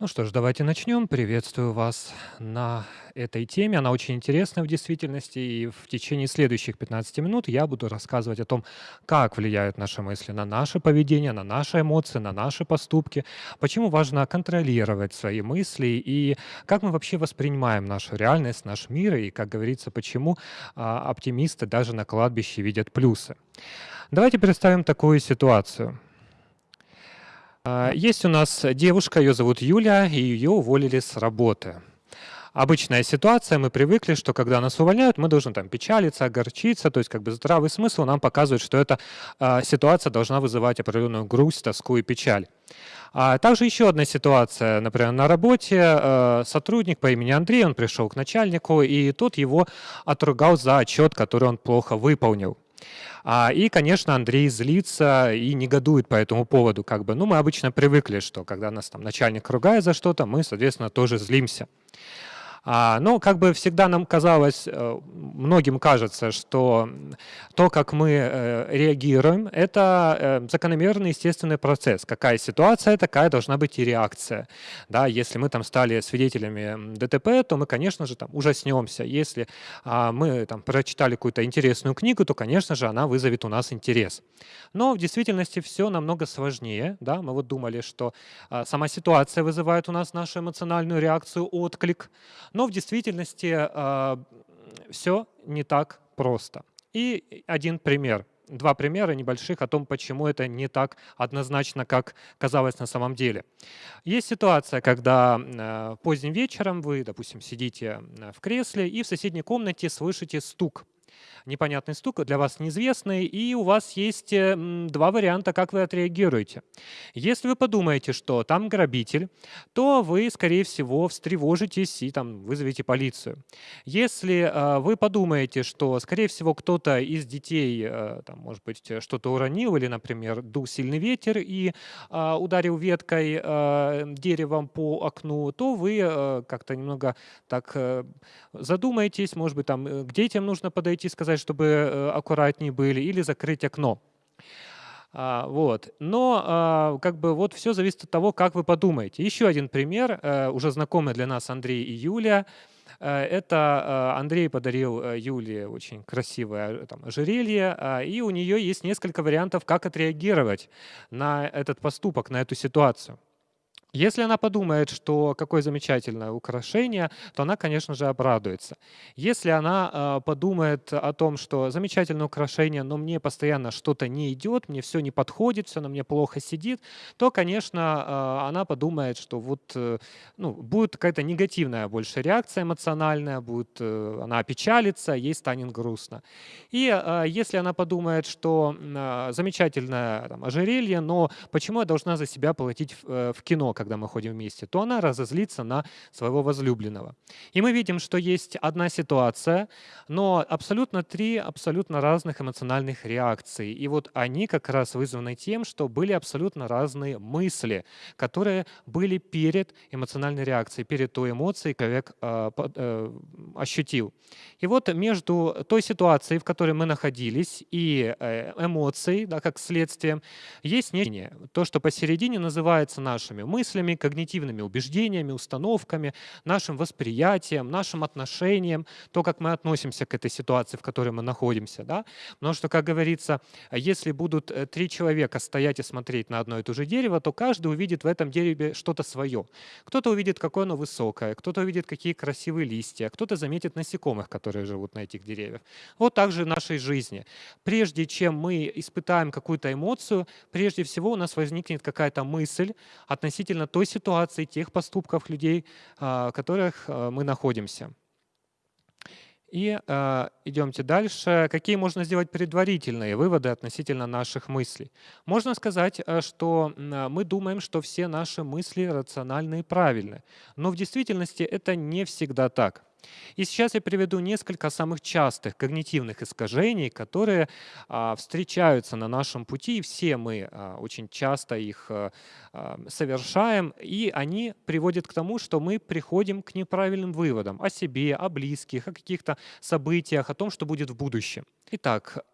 Ну что ж, давайте начнем. Приветствую вас на этой теме. Она очень интересная в действительности. И в течение следующих 15 минут я буду рассказывать о том, как влияют наши мысли на наше поведение, на наши эмоции, на наши поступки, почему важно контролировать свои мысли и как мы вообще воспринимаем нашу реальность, наш мир, и, как говорится, почему а, оптимисты даже на кладбище видят плюсы. Давайте представим такую ситуацию. А, есть у нас девушка, ее зовут Юля, и ее уволили с работы. Обычная ситуация, мы привыкли, что когда нас увольняют, мы должны там печалиться, огорчиться, то есть как бы здравый смысл нам показывает, что эта э, ситуация должна вызывать определенную грусть, тоску и печаль. А также еще одна ситуация, например, на работе э, сотрудник по имени Андрей, он пришел к начальнику, и тот его отругал за отчет, который он плохо выполнил. А, и, конечно, Андрей злится и негодует по этому поводу. Как бы, ну, мы обычно привыкли, что когда нас там начальник ругает за что-то, мы, соответственно, тоже злимся. А, но как бы всегда нам казалось, э, многим кажется, что то, как мы э, реагируем, это э, закономерный естественный процесс. Какая ситуация, такая должна быть и реакция. Да, если мы там стали свидетелями ДТП, то мы, конечно же, там ужаснемся. Если а, мы там прочитали какую-то интересную книгу, то, конечно же, она вызовет у нас интерес. Но в действительности все намного сложнее. Да? Мы вот думали, что а, сама ситуация вызывает у нас нашу эмоциональную реакцию, отклик. Но в действительности а, все не так просто. И один пример два примера небольших о том, почему это не так однозначно, как казалось на самом деле. Есть ситуация, когда э, поздним вечером вы, допустим, сидите э, в кресле и в соседней комнате слышите стук непонятный стук, для вас неизвестный, и у вас есть э, два варианта, как вы отреагируете. Если вы подумаете, что там грабитель, то вы, скорее всего, встревожитесь и там вызовете полицию. Если э, вы подумаете, что, скорее всего, кто-то из детей, э, там, может быть, что-то уронил или, например, дул сильный ветер и ударил веткой деревом по окну, то вы как-то немного так задумаетесь, может быть, там к детям нужно подойти, сказать, чтобы э, аккуратнее были, или закрыть окно. А, вот. Но а, как бы вот все зависит от того, как вы подумаете. Еще один пример, а, уже знакомый для нас Андрей и Юля. А, это Андрей подарил Юле очень красивое там, ожерелье, а, и у нее есть несколько вариантов, как отреагировать на этот поступок, на эту ситуацию. Если она подумает, что какое замечательное украшение, то она, конечно же, обрадуется. Если она э, подумает о том, что замечательное украшение, но мне постоянно что-то не идет, мне все не подходит, все на мне плохо сидит, то, конечно, э, она подумает, что вот э, ну, будет какая-то негативная больше реакция эмоциональная, будет, э, она опечалится, ей станет грустно. И э, если она подумает, что замечательное там, ожерелье, но почему я должна за себя платить в, э, кино, когда мы ходим вместе, то она разозлится на своего возлюбленного. И мы видим, что есть одна ситуация, но абсолютно три абсолютно разных эмоциональных реакции. И вот они как раз вызваны тем, что были абсолютно разные мысли, которые были перед эмоциональной реакцией, перед той эмоцией, человек э, э, ощутил. И вот между той ситуацией, в которой мы находились, и э, эмоцией, да, как следствием, есть нечто, то, что посередине называется нашими мыслями, мыслями, когнитивными убеждениями, установками, нашим восприятием, нашим отношением, то, как мы относимся к этой ситуации, в которой мы находимся. Да? Потому что, как говорится, если будут э, три человека стоять и смотреть на одно и то же дерево, то каждый увидит в этом дереве что-то свое. Кто-то увидит, какое оно высокое, кто-то увидит, какие красивые листья, кто-то заметит насекомых, которые живут на этих деревьях. Вот так же в нашей жизни. Прежде чем мы испытаем какую-то эмоцию, прежде всего у нас возникнет какая-то мысль относительно относительно той ситуации, тех поступков людей, а, в которых а, мы находимся. И э, идемте дальше. Какие можно сделать предварительные выводы относительно наших мыслей? Можно сказать, что мы думаем, что все наши мысли рациональны и правильны. Но в действительности это не всегда так. И сейчас я приведу несколько самых частых когнитивных искажений, которые а, встречаются на нашем пути, и все мы а, очень часто их а, совершаем, и они приводят к тому, что мы приходим к неправильным выводам о себе, о близких, о каких-то событиях, о том, что будет в будущем. Итак,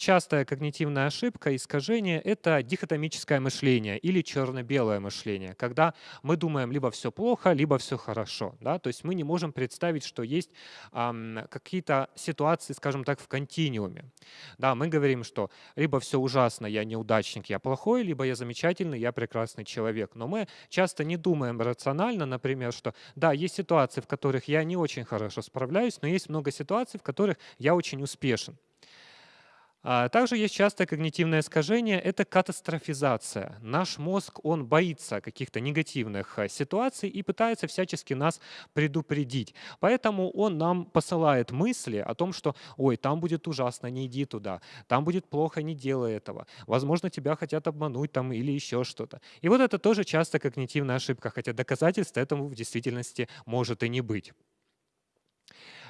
частая когнитивная ошибка, искажение– это дихотомическое мышление или черно-белое мышление, когда мы думаем либо все плохо, либо все хорошо. Да? То есть мы не можем представить, что есть ам, какие-то ситуации, скажем так, в континууме. Да, мы говорим, что либо все ужасно, я неудачник, я плохой, либо я замечательный, я прекрасный человек. Но мы часто не думаем рационально, например, что да, есть ситуации, в которых я не очень хорошо справляюсь, но есть много ситуаций, в которых я очень успешен. А также есть частое когнитивное искажение– это катастрофизация. Наш мозг, он боится каких-то негативных э, ситуаций и пытается всячески нас предупредить. Поэтому он нам посылает мысли о том, что «Ой, там будет ужасно, не иди туда», «Там будет плохо, не делай этого», «Возможно, тебя хотят обмануть» там или еще что-то. И вот это тоже часто когнитивная ошибка, хотя доказательств этому в действительности может и не быть.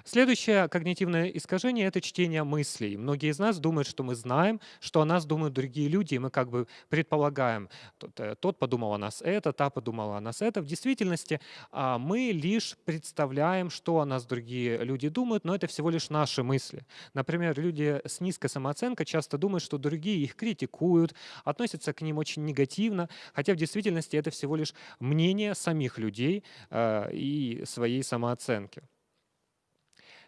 Следующее когнитивное искажение– это чтение мыслей. Многие из нас думают, что мы знаем, что о нас думают другие люди, и мы как бы предполагаем, тот, э, тот подумал о нас это, та подумала о нас это. В действительности а, мы лишь представляем, что о нас другие люди думают, но это всего лишь наши мысли. Например, люди с низкой самооценкой часто думают, что другие их критикуют, относятся к ним очень негативно, хотя в действительности это всего лишь мнение самих людей э, и своей самооценки.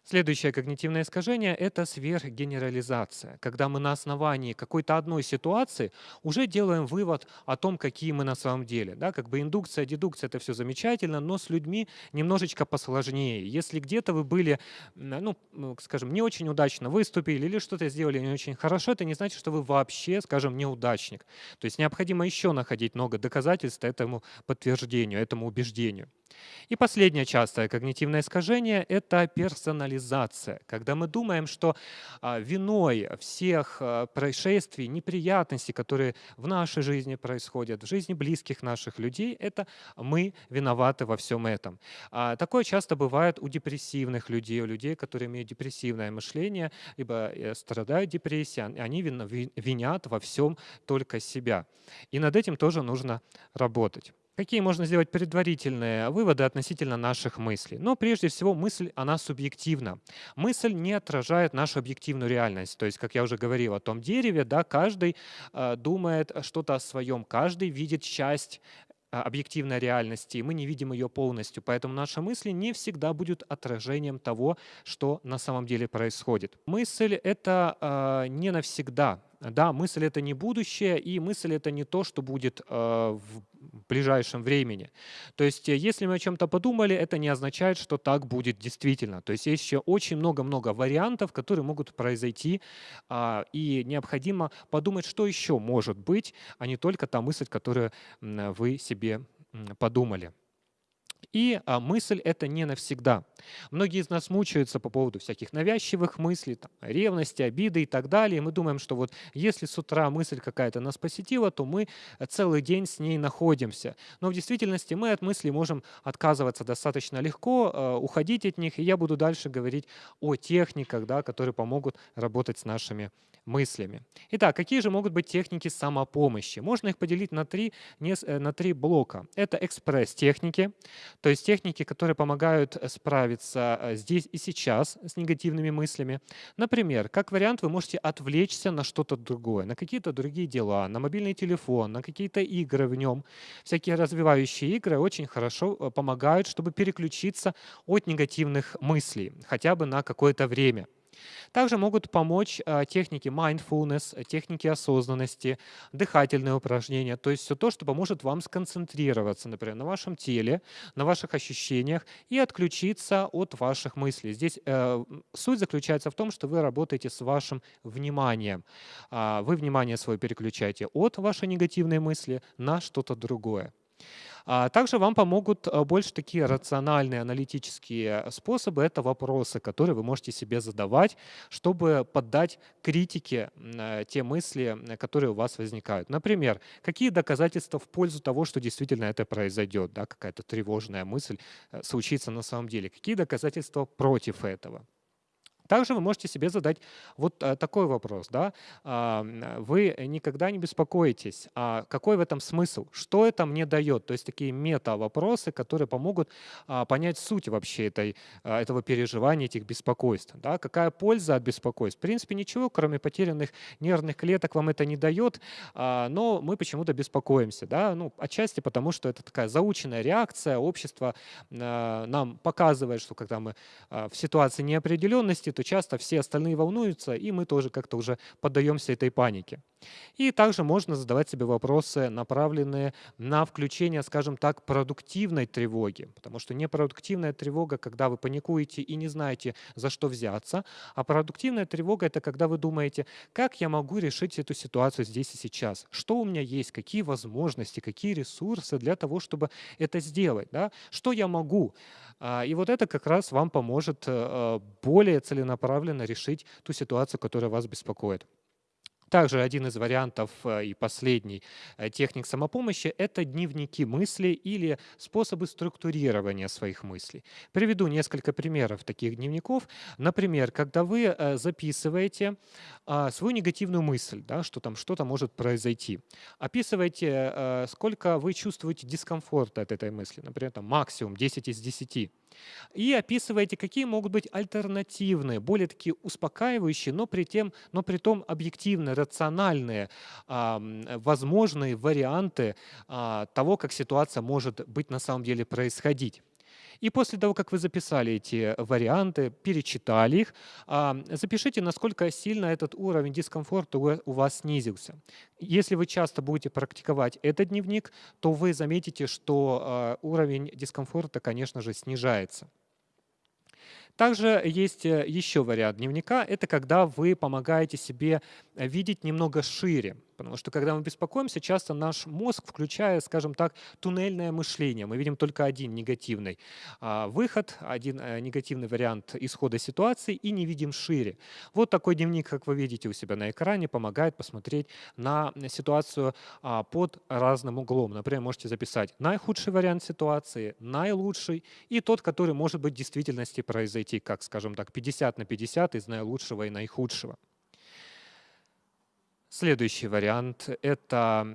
Следующее когнитивное искажение– это сверхгенерализация, когда мы на основании какой-то одной ситуации уже делаем вывод о том, какие мы на самом деле. Да, как бы индукция, дедукция – это все замечательно, но с людьми немножечко посложнее. Если где-то вы были, ну, скажем, не очень удачно выступили или что-то сделали не очень хорошо, это не значит, что вы вообще, скажем, неудачник. То есть необходимо еще находить много доказательств этому подтверждению, этому убеждению. И последнее частое когнитивное искажение – это персонализация, когда мы думаем, что а, виной всех а, происшествий, неприятностей, которые в нашей жизни происходят, в жизни близких наших людей, это мы виноваты во всем этом. А, такое часто бывает у депрессивных людей, у людей, которые имеют депрессивное мышление, либо э, страдают депрессией, они винят во всем только себя. И над этим тоже нужно работать. Какие можно сделать предварительные выводы относительно наших мыслей? Но прежде всего мысль, она субъективна. Мысль не отражает нашу объективную реальность. То есть, как я уже говорил о том дереве, да, каждый э, думает что-то о своем, каждый видит часть а, объективной реальности, и мы не видим ее полностью. Поэтому наши мысли не всегда будут отражением того, что на самом деле происходит. Мысль — это э, не навсегда. Да, мысль — это не будущее, и мысль — это не то, что будет э, в ближайшем времени. То есть э, если мы о чем-то подумали, это не означает, что так будет действительно. То есть есть еще очень много-много вариантов, которые могут произойти, э, и необходимо подумать, что еще может быть, а не только та мысль, которую вы себе подумали. И а, мысль это не навсегда. Многие из нас мучаются по поводу всяких навязчивых мыслей, там, ревности, обиды и так далее. Мы думаем, что вот если с утра мысль какая-то нас посетила, то мы целый день с ней находимся. Но в действительности мы от мыслей можем отказываться достаточно легко, э, уходить от них. И я буду дальше говорить о техниках, да, которые помогут работать с нашими мыслями. Итак, какие же могут быть техники самопомощи? Можно их поделить на три, э, на три блока. Это экспресс-техники, то есть техники, которые помогают э, справиться э, здесь и сейчас с негативными мыслями. Например, как вариант, вы можете отвлечься на что-то другое, на какие-то другие дела, на мобильный телефон, на какие-то игры в нем. Всякие развивающие игры очень хорошо помогают, чтобы переключиться от негативных мыслей, хотя бы на какое-то время. Также могут помочь а, техники mindfulness, техники осознанности, дыхательные упражнения, то есть все то, что поможет вам сконцентрироваться, например, на вашем теле, на ваших ощущениях и отключиться от ваших мыслей. Здесь э, суть заключается в том, что вы работаете с вашим вниманием. Э, вы внимание свое переключаете от вашей негативной мысли на что-то другое. А также вам помогут э, больше такие рациональные аналитические способы. Это вопросы, которые вы можете себе задавать, чтобы поддать критике э, те мысли, э, которые у вас возникают. Например, какие доказательства в пользу того, что действительно это произойдет, да, какая-то тревожная мысль случится на самом деле. Какие доказательства против этого? Также вы можете себе задать вот э, такой вопрос. Да? А, вы никогда не беспокоитесь, а какой в этом смысл? Что это мне дает? То есть такие мета-вопросы, которые помогут а, понять суть вообще этой, а, этого переживания, этих беспокойств. Да? Какая польза от беспокойств? В принципе, ничего, кроме потерянных нервных клеток, вам это не дает, но мы почему-то беспокоимся. Да? Ну, отчасти потому, что это такая заученная реакция, общество нам показывает, что когда мы в ситуации неопределенности, то часто все остальные волнуются, и мы тоже как-то уже поддаемся этой панике. И также можно задавать себе вопросы, направленные на включение, скажем так, продуктивной тревоги. Потому что непродуктивная тревога, когда вы паникуете и не знаете, за что взяться, а продуктивная тревога — это когда вы думаете, как я могу решить эту ситуацию здесь и сейчас, что у меня есть, какие возможности, какие ресурсы для того, чтобы это сделать, да? что я могу. А, и вот это как раз вам поможет э, более целенаправленно решить ту ситуацию, которая вас беспокоит. Также один из вариантов э, и последний э, техник самопомощи– это дневники мыслей или способы структурирования своих мыслей. Приведу несколько примеров таких дневников. Например, когда вы э, записываете а, свою негативную мысль, да, что там что-то может произойти, описывайте, сколько вы чувствуете дискомфорта от этой мысли, например, там, максимум 10 из 10 и описываете, какие могут быть альтернативные, более такие успокаивающие, но при, тем, но при том объективные, рациональные, возможные варианты а, того, как ситуация может быть на самом деле происходить. И после того, как вы записали эти варианты, перечитали их, а, запишите, насколько сильно этот уровень дискомфорта у вас снизился. Если вы часто будете практиковать этот дневник, то вы заметите, что а, уровень дискомфорта, конечно же, снижается. Также есть э, еще вариант дневника. Это когда вы помогаете себе видеть немного шире. Потому что когда мы беспокоимся, часто наш мозг включает, скажем так, туннельное мышление. Мы видим только один негативный а, выход, один э, негативный вариант исхода ситуации и не видим шире. Вот такой дневник, как вы видите у себя на экране, помогает посмотреть на ситуацию а, под разным углом. Например, можете записать наихудший вариант ситуации, наилучший и тот, который может быть в действительности произойти, как, скажем так, 50 на 50 из наилучшего и наихудшего. Следующий вариант – это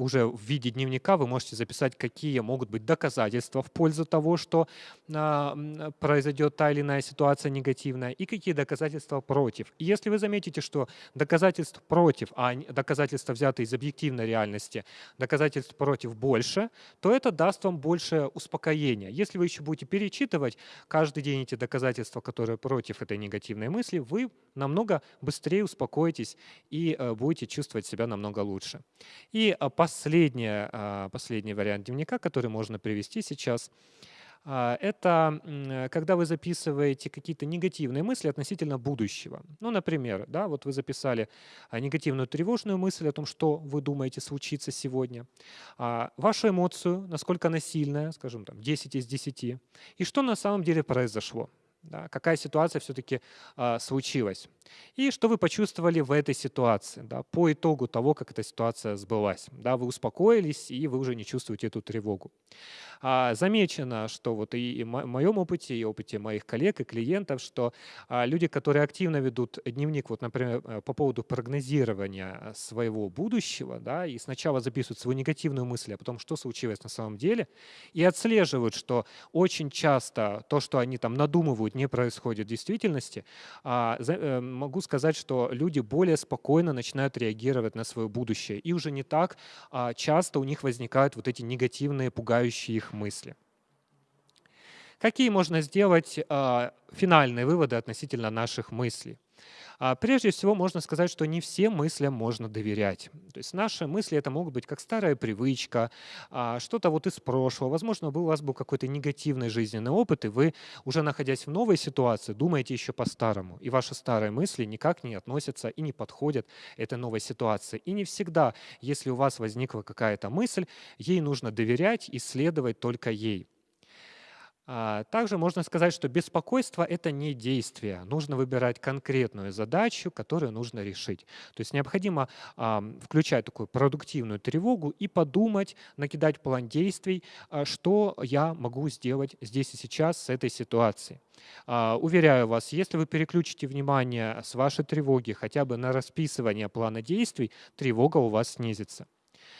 уже в виде дневника вы можете записать, какие могут быть доказательства в пользу того, что а, произойдет та или иная ситуация негативная, и какие доказательства против. И если вы заметите, что доказательств против, а доказательства взяты из объективной реальности, доказательств против больше, то это даст вам больше успокоения. Если вы еще будете перечитывать каждый день эти доказательства, которые против этой негативной мысли, вы намного быстрее успокоитесь и э, будете чувствовать себя намного лучше. И э, последняя, а, последний вариант дневника, который можно привести сейчас, а, это когда вы записываете какие-то негативные мысли относительно будущего. Ну, например, да, вот вы записали а, негативную тревожную мысль о том, что вы думаете случится сегодня, вашу эмоцию, насколько она сильная, скажем, там, 10 из 10, и что на самом деле произошло да, какая ситуация все-таки э, случилась. И что вы почувствовали в этой ситуации, да, по итогу того, как эта ситуация сбылась. Да, вы успокоились, и вы уже не чувствуете эту тревогу. А, замечено, что вот и, в моем опыте, и опыте моих коллег и клиентов, что а, люди, которые активно ведут дневник, вот, например, э, по поводу прогнозирования своего будущего, да, и сначала записывают свою негативную мысль о том, что случилось на самом деле, и отслеживают, что очень часто то, что они там надумывают, не происходит в действительности, а, э, могу сказать, что люди более спокойно начинают реагировать на свое будущее, и уже не так часто у них возникают вот эти негативные, пугающие их мысли. Какие можно сделать э, финальные выводы относительно наших мыслей? А, прежде всего, можно сказать, что не всем мыслям можно доверять. То есть наши мысли это могут быть как старая привычка, а, что-то вот из прошлого. Возможно, у вас был какой-то негативный жизненный опыт, и вы, уже находясь в новой ситуации, думаете еще по-старому. И ваши старые мысли никак не относятся и не подходят этой новой ситуации. И не всегда, если у вас возникла какая-то мысль, ей нужно доверять и следовать только ей. А, также можно сказать, что беспокойство– это не действие. Нужно выбирать конкретную задачу, которую нужно решить. То есть необходимо включать такую продуктивную тревогу и подумать, накидать план действий, а, что я могу сделать здесь и сейчас с этой ситуацией. А, уверяю вас, если вы переключите внимание с вашей тревоги хотя бы на расписывание плана действий, тревога у вас снизится.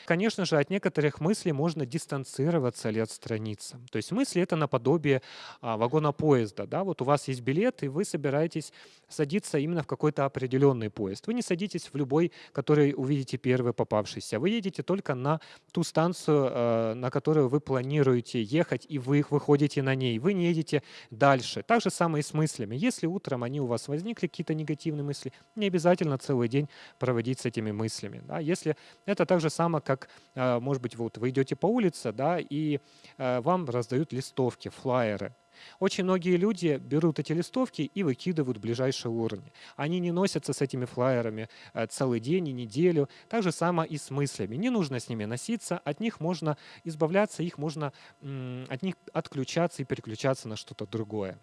Конечно же, от некоторых мыслей можно дистанцироваться или отстраниться. То есть мысли — это наподобие а, вагона поезда. Да? Вот у вас есть билет, и вы собираетесь садиться именно в какой-то определенный поезд. Вы не садитесь в любой, который увидите первый попавшийся. Вы едете только на ту станцию, э, на которую вы планируете ехать, и вы выходите на ней. Вы не едете дальше. Так же самое и с мыслями. Если утром они у вас возникли, какие-то негативные мысли, не обязательно целый день проводить с этими мыслями. Да? Если это так же самое, как, э, может быть, вот вы идете по улице, да, и э, вам раздают листовки, флайеры. Очень многие люди берут эти листовки и выкидывают в ближайшие уровни. Они не носятся с этими флайерами э, целый день и неделю. Так же самое и с мыслями. Не нужно с ними носиться, от них можно избавляться, их можно от них отключаться и переключаться на что-то другое.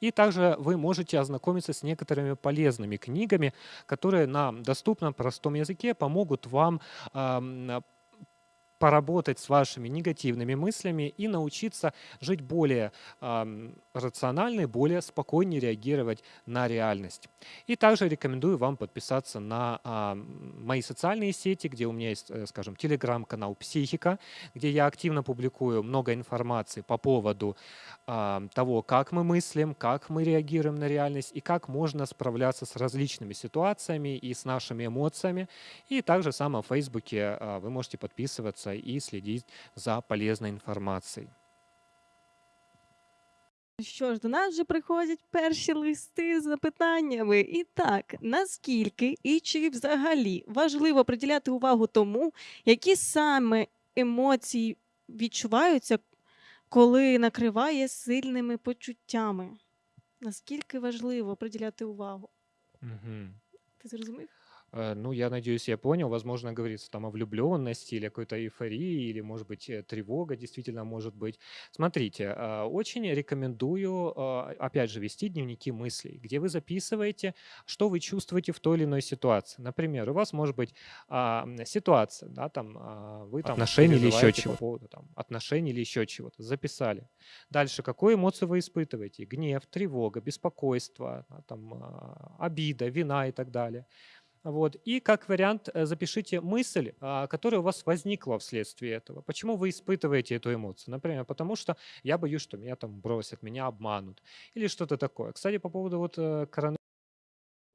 И также вы можете ознакомиться с некоторыми полезными книгами, которые на доступном простом языке помогут вам поработать с вашими негативными мыслями и научиться жить более рационально и более спокойнее реагировать на реальность. И также рекомендую вам подписаться на э, мои социальные сети, где у меня есть, э, скажем, телеграм-канал «Психика», где я активно публикую много информации по поводу э, того, как мы мыслим, как мы реагируем на реальность и как можно справляться с различными ситуациями и с нашими эмоциями. И также сам в Фейсбуке э, вы можете подписываться и следить за полезной інформацією. Що ж, до нас вже приходять перші листи з запитаннями. І так, наскільки і чи взагалі важливо приділяти увагу тому, які саме емоції відчуваються, коли накриває сильними почуттями? Наскільки важливо приділяти увагу? Угу. Ти зрозумів? Э, ну, я надеюсь, я понял. Возможно, говорится там о влюбленности или какой-то эйфории, или, может быть, э, тревога действительно может быть. Смотрите, а, очень рекомендую, а, опять же, вести дневники мыслей, где вы записываете, что вы чувствуете в той или иной ситуации. Например, у вас может быть а, ситуация, да, там вы там отношения или еще чего-то, поводу, там, отношений или еще чего-то, записали. Дальше, какую эмоцию вы испытываете? Гнев, тревога, беспокойство, там, обида, вина и так далее. Вот. И как вариант э, запишите мысль, а, которая у вас возникла вследствие этого. Почему вы испытываете эту эмоцию? Например, потому что я боюсь, что меня там бросят, меня обманут или что-то такое. Кстати, по поводу вот э, коронавируса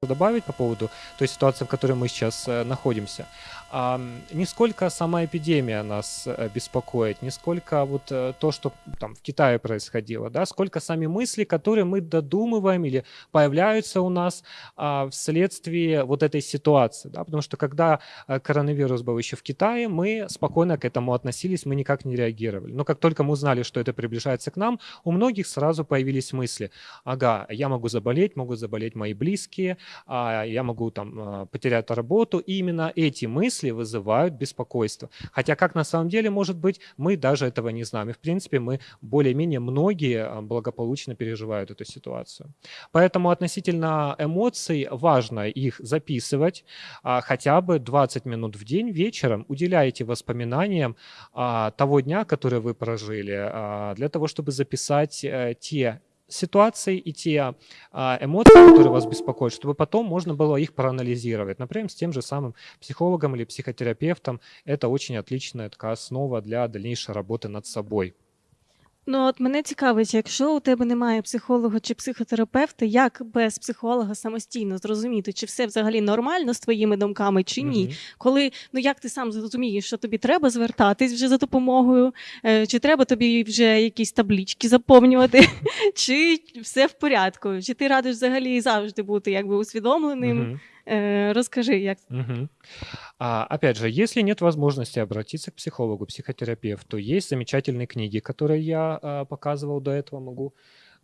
добавить по поводу той ситуации, в которой мы сейчас э, находимся. А, не сколько сама эпидемия нас э, беспокоит, не сколько вот э, то, что там в Китае происходило, да, сколько сами мысли, которые мы додумываем или появляются у нас а, вследствие вот этой ситуации, да, потому что когда коронавирус был еще в Китае, мы спокойно к этому относились, мы никак не реагировали. Но как только мы узнали, что это приближается к нам, у многих сразу появились мысли, ага, я могу заболеть, могут заболеть мои близкие, а, я могу там а, потерять работу. И именно эти мысли вызывают беспокойство. Хотя как на самом деле может быть, мы даже этого не знаем. И в принципе мы более-менее многие а, благополучно переживают эту ситуацию. Поэтому относительно эмоций важно их записывать хотя бы 20 минут в день вечером. Уделяйте воспоминаниям того дня, который вы прожили, для того, чтобы записать э, те ситуации и те а, эмоции, которые вас беспокоят, чтобы потом можно было их проанализировать. Например, с тем же самым психологом или психотерапевтом. Это очень отличная такая основа для дальнейшей работы над собой. Ну, от мене цікавить, якщо у тебе немає психолога чи психотерапевта, як без психолога самостійно зрозуміти, чи все взагалі нормально з твоїми думками, чи ні? Мгм. Коли ну як ти сам зрозумієш, що тобі треба звертатись вже за допомогою, е, чи треба тобі вже якісь таблічки заповнювати, чи все в порядку? Чи ти радиш взагалі завжди бути якби усвідомленим? Мгм. Э, расскажи, як. А, опять же, если нет возможности обратиться к психологу, психотерапевту, есть замечательные книги, которые я а, показывал до этого, могу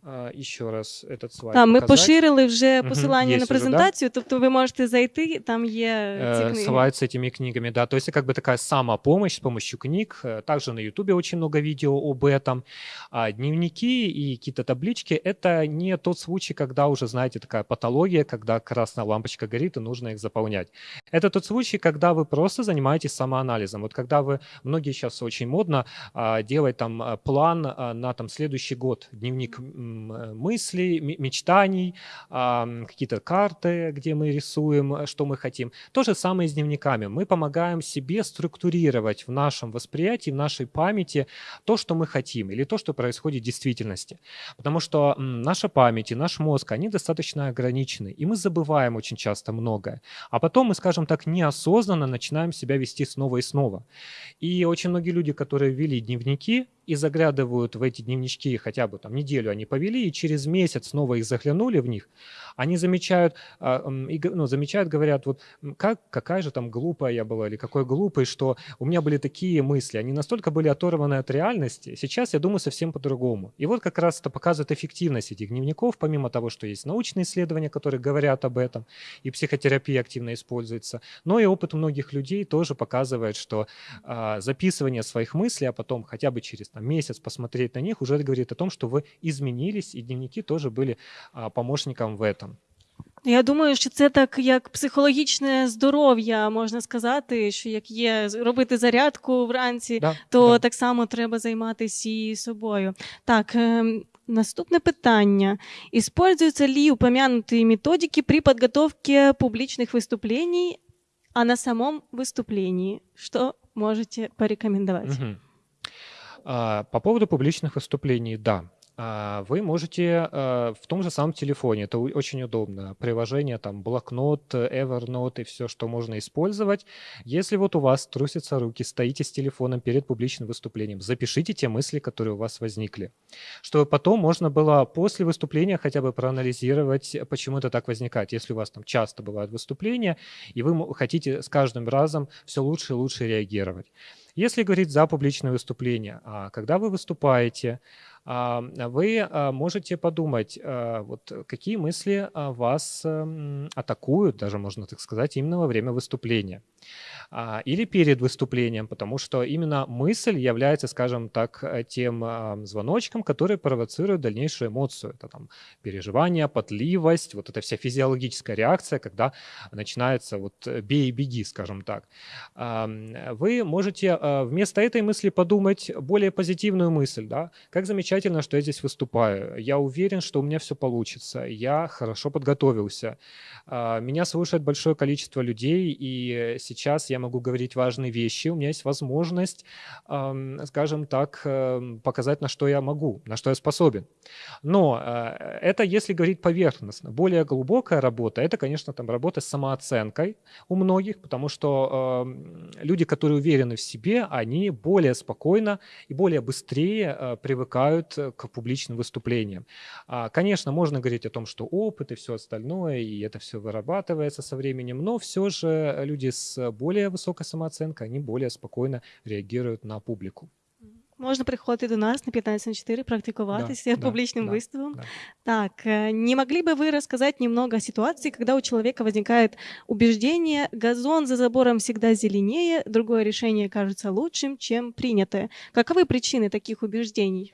а, еще раз этот слайд Так, ми показать. поширили вже Мгм, посилання є на вже, да? презентацію, тобто ви можете зайти, там є ці Э, книги. Слайд с этими книгами, да. То есть это как бы такая самопомощь с помощью книг. Э, Также на Ютубе очень много видео об этом. А дневники и какие-то таблички — это не тот случай, когда уже, знаете, такая патология, когда красная лампочка горит и нужно их заполнять. Это тот случай, когда вы просто занимаетесь самоанализом. Вот когда вы, многие сейчас очень модно а, делать там а, план а, на там следующий год, дневник м, э, мыслей, м- мечтаний, а, какие-то карты, где мы рисуем, э, что мы хотим. То же самое с дневниками. Мы помогаем себе структурировать в нашем восприятии, в нашей памяти то, что мы хотим, или то, что происходит в действительности. Потому что наша память и наш мозг, они достаточно ограничены, и мы забываем очень часто многое. А потом мы, скажем так, неосознанно начинаем себя вести снова и снова. И очень многие люди, которые вели дневники и заглядывают в эти дневнички хотя бы там неделю они повели, и через месяц снова их заглянули в них, они замечают, а, ну, замечают, говорят, вот как, какая же там глупая я была, или какой глупый, что у меня были такие мысли, они настолько были оторваны от реальности, сейчас я думаю совсем по-другому. И вот как раз это показывает эффективность этих дневников, помимо того, что есть научные исследования, которые говорят об этом, и психотерапия активно используется, но и опыт многих людей тоже показывает, что а, записывание своих мыслей, а потом хотя бы через там, месяц посмотреть на них, уже говорит о том, что вы изменились, и дневники тоже были а, помощником в этом. Я думаю, що це так як психологічне здоров'я, можна сказати, що як є з- робити зарядку вранці, Да, то да. так само треба займатися і собою. Так, ем, наступне питання. Используются ли упомянутые методики при подготовке публичных выступлений, а на самом выступлении? Что можете порекомендовать? Мгм. А, По поводу публичных выступлений, да. А, Вы можете а, в том же самом телефоне, это очень удобно, приложение там блокнот, Evernote и все, что можно использовать. Если вот у вас трусятся руки, стоите с телефоном перед публичным выступлением, запишите те мысли, которые у вас возникли, чтобы потом можно было после выступления хотя бы проанализировать, почему это так возникает. Если у вас там часто бывают выступления, и вы хотите с каждым разом все лучше и лучше реагировать. Если говорить за публичное выступление, а, когда вы выступаете, вы а, можете подумать, а, вот какие мысли а, вас атакуют, даже можно так сказать, именно во время выступления а, или перед выступлением, потому что именно мысль является, скажем так, э, тем а, звоночком, который провоцирует дальнейшую эмоцию. Это там переживание, потливость, вот эта вся физиологическая реакция, когда начинается вот э, бей и беги, скажем так. А, Вы можете а, вместо этой мысли подумать более позитивную мысль, да, как замечательно, что я здесь выступаю, я уверен, что у меня все получится, я хорошо подготовился, а, меня слушает большое количество людей, и сейчас я могу говорить важные вещи, у меня есть возможность, скажем так, эм, показать, на что я могу, на что я способен. Но э, это если говорить поверхностно. Более глубокая работа, это, конечно, там работа с самооценкой у многих, потому что эм, люди, которые уверены в себе, они более спокойно и более быстрее э, привыкают э, к публичным выступлениям. А, Конечно, можно говорить о том, что опыт и все остальное, и это все вырабатывается со временем, но все же люди с более высокой самооценкой, они более спокойно реагируют на публику. Можна приходити до нас на 15 на 4, практиковаться да, публичным да, выступом. да. Так, э, не могли бы вы рассказать немного о ситуации, когда у человека возникает убеждение, газон за забором всегда зеленее, другое решение кажется лучшим, чем принятое? Каковы причины таких убеждений?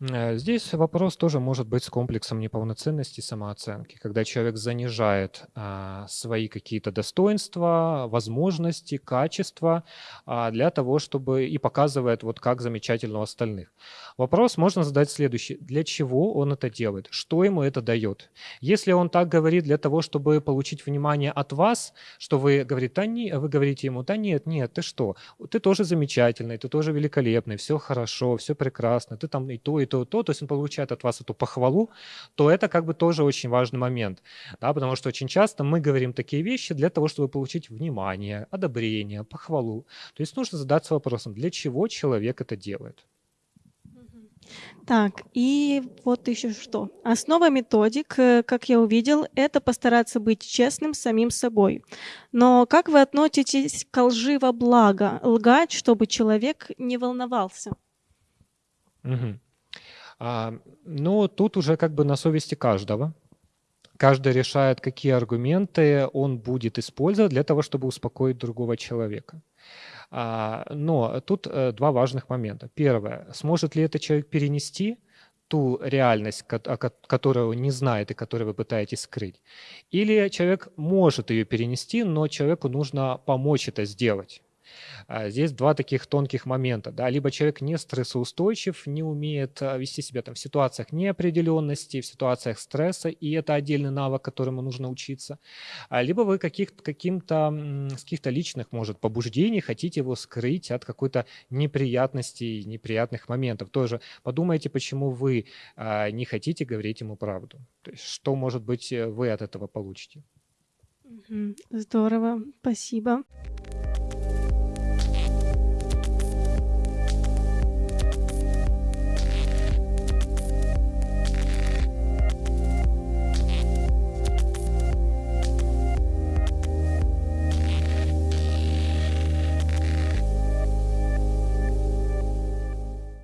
Э, Здесь вопрос тоже может быть с комплексом неполноценности самооценки, когда человек занижает а, свои какие-то достоинства, возможности, качества а, для того, чтобы и показывает вот как замечательно у остальных. Вопрос можно задать следующий: для чего он это делает, что ему это дает? Если он так говорит для того, чтобы получить внимание от вас, что вы говорите, да не, вы говорите ему, да нет, нет, ты что, ты тоже замечательный, ты тоже великолепный, все хорошо, все прекрасно, ты там и то, и то, и то, то есть он получает от вас эту похвалу, то это как бы тоже очень важный момент, да, потому что очень часто мы говорим такие вещи для того, чтобы получить внимание, одобрение, похвалу. То есть нужно задаться вопросом, для чего человек это делает. Так, и вот еще что. Основа методик, э, как я увидел, это постараться быть честным самим собой. Но как вы относитесь к лжи во благо? Лгать, чтобы человек не волновался? Мгм. А, ну, тут уже как бы на совести каждого. Каждый решает, какие аргументы он будет использовать для того, чтобы успокоить другого человека. А, но тут э, два важных момента. Первое, сможет ли этот человек перенести ту реальность, которую он не знает и которую вы пытаетесь скрыть. Или человек может ее перенести, но человеку нужно помочь это сделать. А, здесь два таких тонких момента. Да? Либо человек не стрессоустойчив, не умеет а, вести себя там, в ситуациях неопределенности, в ситуациях стресса, и это отдельный навык, которому нужно учиться. А, либо вы каких, каким-то, с каких-то личных, может, побуждений хотите его скрыть от какой-то неприятности, неприятных моментов. Тоже подумайте, почему вы не хотите говорить ему правду. То есть, что, может быть, вы от этого получите. Здорово, спасибо.